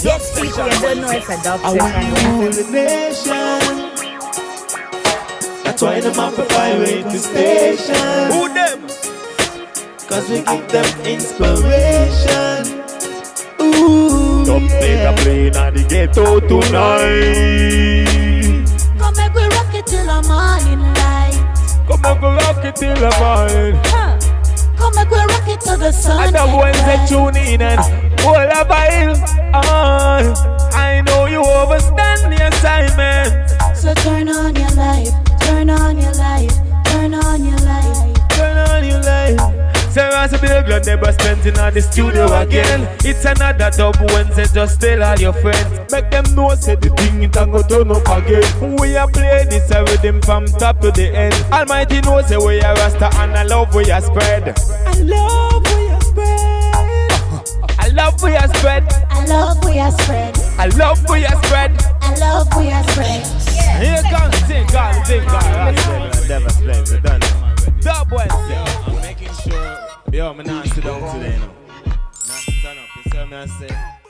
Yes, people, you don't know it's a dub I want session. the nation. That's why them have to fly way to station. Who them? Cause we give them inspiration. Ooh, Dub yeah. nigga playing at the ghetto tonight. Come make we rock it till the morning light. Come on, go rock it till the morning. Huh. Come make we rock it till the sun. And the boys they tune in and hold a vibe. Ah, I know you overstand the assignment. So turn on your light, turn on your light, turn on your light. Turn on your light. Sarah's a big girl, never spent in the studio again. It's another dub Wednesday, just tell all your friends. Make them know, say the thing it and go turn up again. We are play this a rhythm from top to the end. Almighty knows say we are Rasta and I love we are spread. I love spread. I love we are spread, I love we are spread. I love we are spread. Here comes Sing God, Sing God. Never slaves, we done it. Dub Wednesday. I'm making sure. Yo, I'm not sit down today, you know. Not stand up. You see what I'm saying?